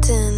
forgotten.